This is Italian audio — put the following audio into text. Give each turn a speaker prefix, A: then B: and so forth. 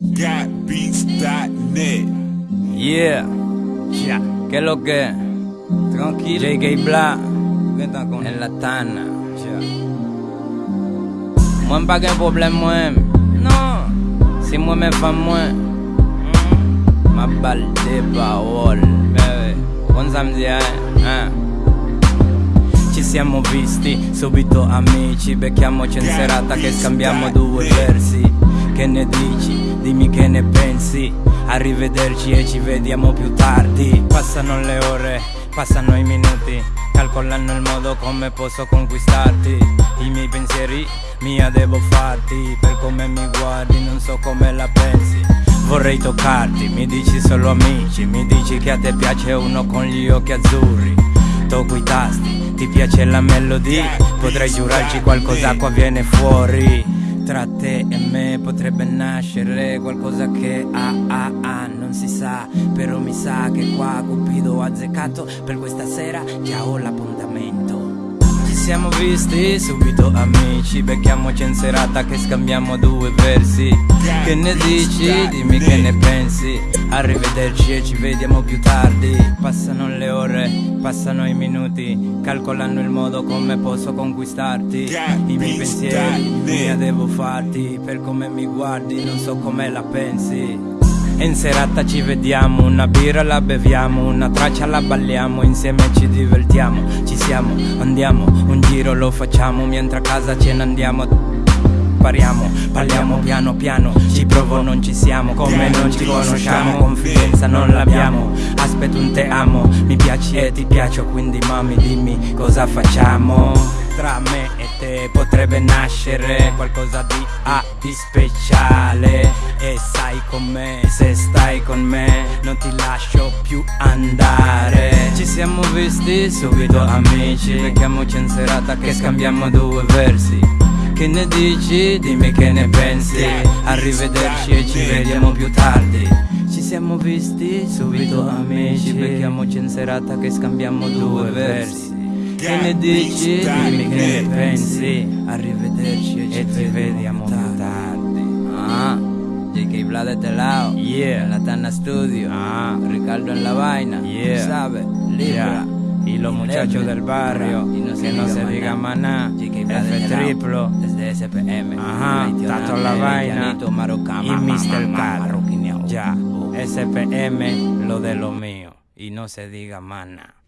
A: Gotbeats.net.
B: Yeah, ya, ¿qué es lo que? Tranquilo. JK Black, en la tana. Mwen pa gen problem mwen Non Si mwen men fam mwen Ma balde parol Bebe Kon sa mdi eh? eh. Ci siamo visti subito amici. Becchiamoci in serata che scambiamo due versi. Che ne dici? Dimmi che ne pensi Arrivederci e ci vediamo più tardi. Passano le ore, passano i minuti Calcolando il modo come posso conquistarti. I miei pensieri mia devo farti Per come mi guardi non so come la pensi. Vorrei toccarti, mi dici solo amici Mi dici che a te piace uno con gli occhi azzurri. Tocco i tasti, ti piace la melodia Potrei giurarci qualcosa qua viene fuori tra te e me potrebbe nascere qualcosa che ah ah ah non si sa. Però mi sa che qua Cupido ha azzeccato per questa sera già ho l'appuntamento. Ci siamo visti subito amici. Becchiamoci in serata che scambiamo due versi. Che ne dici? Dimmi che ne pensi Arrivederci e ci vediamo più tardi. Passano le ore, passano i minuti. Calcolando il modo come posso conquistarti. I miei pensieri, mia devo farti. Per come mi guardi, non so come la pensi. E in serata ci vediamo, una birra la beviamo, una traccia la balliamo, insieme ci divertiamo, ci siamo, andiamo, un giro lo facciamo, mentre a casa ce ne andiamo pariamo Parliamo piano piano, ci provo non ci siamo Come non ci conosciamo, confidenza non l'abbiamo Aspetto un te amo, mi piaci e ti piaccio Quindi mami dimmi cosa facciamo. Tra me e te potrebbe nascere qualcosa di A di speciale E sai con me, se stai con me Non ti lascio più andare. Ci siamo visti subito amici Becchiamoci in serata che scambiamo due versi che ne dici? Dimmi che ne pensi. Arrivederci e ci vediamo più tardi. Ci siamo visti subito amici. Becchiamoci in serata che scambiamo due versi. Che ne dici? Dimmi che ne pensi. Arrivederci e ci vediamo più tardi. Ah? JK Vlad de este lado Yeah. La Tana Studio. Ah. Ricardo en la vaina. Yeah. Sabe Libra Y los muchachos del barrio, que no se diga nada, F triplo, desde SPM, ajá, Tato La Vaina. y Mr. Cal, ya, SPM, lo de lo mío, y no se diga nada.